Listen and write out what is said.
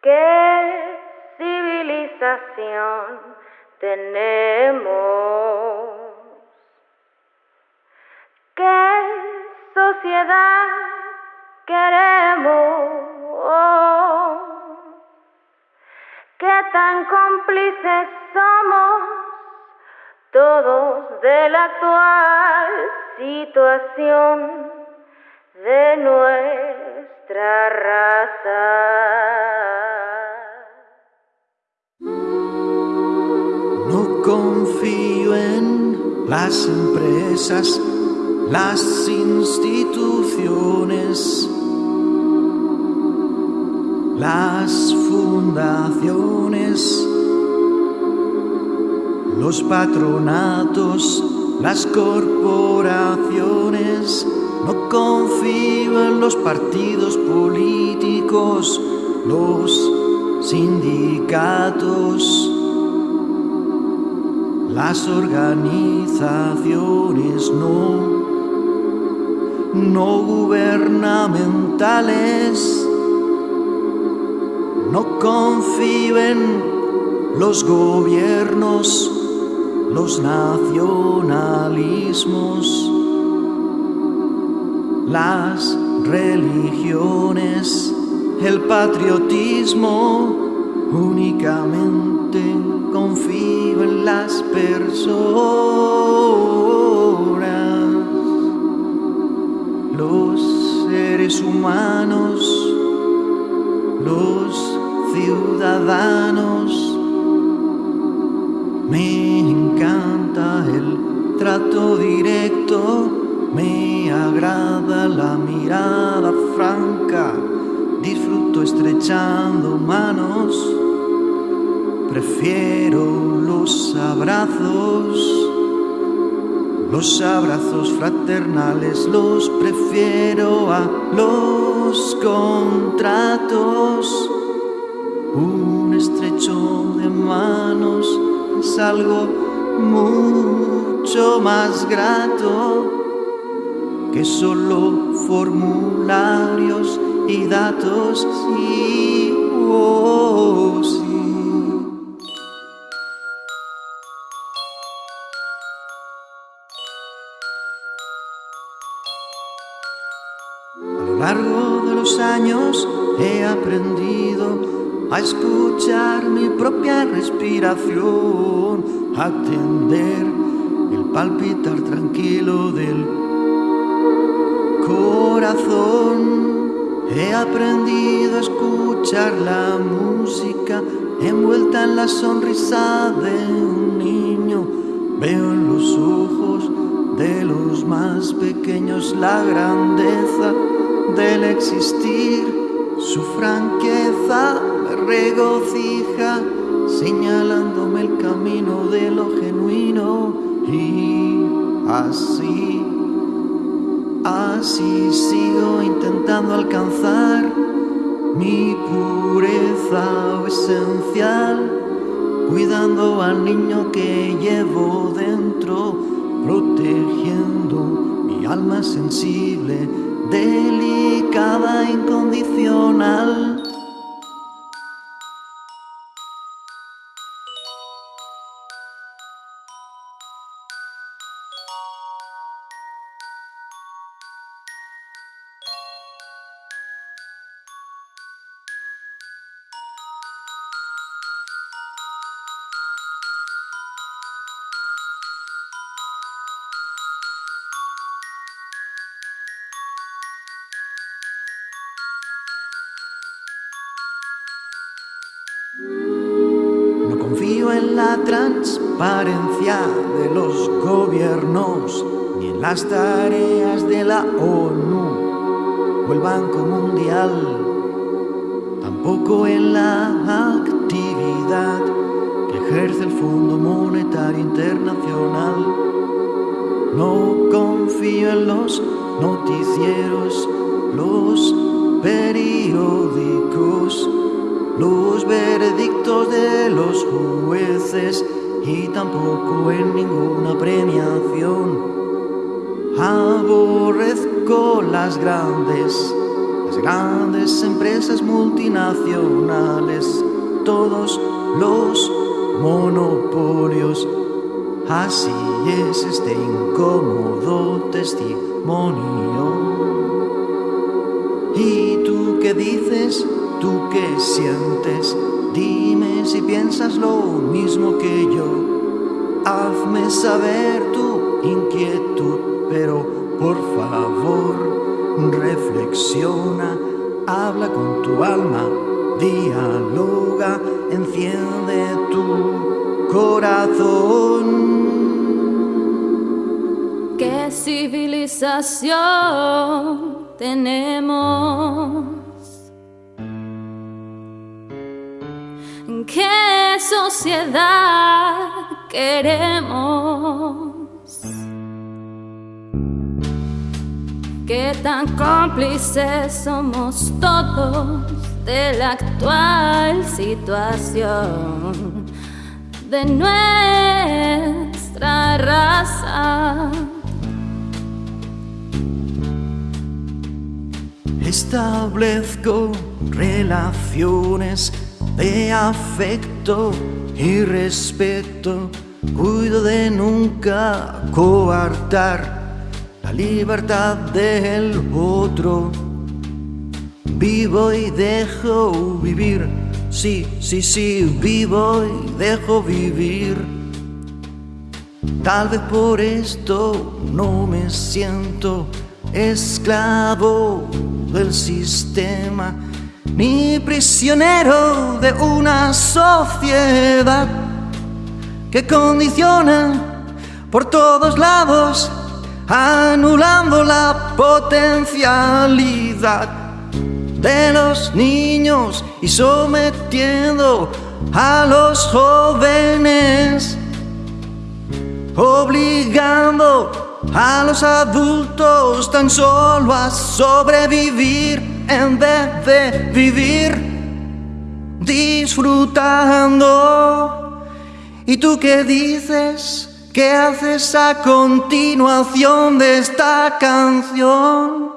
¿Qué civilización tenemos? ¿Qué sociedad queremos? ¿Qué tan cómplices somos todos de la actual situación de nuestra raza? No confío en las empresas, las instituciones, las fundaciones, los patronatos, las corporaciones. No confío en los partidos políticos, los sindicatos las organizaciones no, no gubernamentales. No confío en los gobiernos, los nacionalismos, las religiones, el patriotismo únicamente confío en las personas, los seres humanos, los ciudadanos. Me encanta el trato directo, me agrada la mirada franca, disfruto estrechando manos. Prefiero los abrazos, los abrazos fraternales, los prefiero a los contratos. Un estrecho de manos es algo mucho más grato que solo formularios y datos. Sí, oh, sí. A lo largo de los años he aprendido a escuchar mi propia respiración, a atender el palpitar tranquilo del corazón. He aprendido a escuchar la música envuelta en la sonrisa de un niño. Veo en los ojos de los más pequeños la grandeza del existir, su franqueza me regocija, señalándome el camino de lo genuino y así, así sigo intentando alcanzar mi pureza esencial, cuidando al niño que llevo dentro protegiendo mi alma sensible, delicada, incondicional. La transparencia de los gobiernos ni en las tareas de la ONU o el Banco Mundial, tampoco en la actividad que ejerce el Fondo Monetario Internacional. No confío en los noticieros, los periódicos, los veredictos de los jueces y tampoco en ninguna premiación. Aborrezco las grandes las grandes empresas multinacionales, todos los monopolios. Así es este incómodo testimonio. ¿Y tú qué dices? ¿Tú qué sientes? Dime si piensas lo mismo que yo. Hazme saber tu inquietud, pero por favor reflexiona, habla con tu alma, dialoga, enciende tu corazón. ¿Qué civilización tenemos? ¿Qué sociedad queremos? ¿Qué tan cómplices somos todos de la actual situación de nuestra raza? Establezco relaciones de afecto y respeto. Cuido de nunca coartar la libertad del otro. Vivo y dejo vivir, sí, sí, sí, vivo y dejo vivir. Tal vez por esto no me siento esclavo del sistema ni prisionero de una sociedad que condiciona por todos lados, anulando la potencialidad de los niños y sometiendo a los jóvenes, obligando a los adultos tan solo a sobrevivir en vez de vivir disfrutando. ¿Y tú qué dices? ¿Qué haces a continuación de esta canción?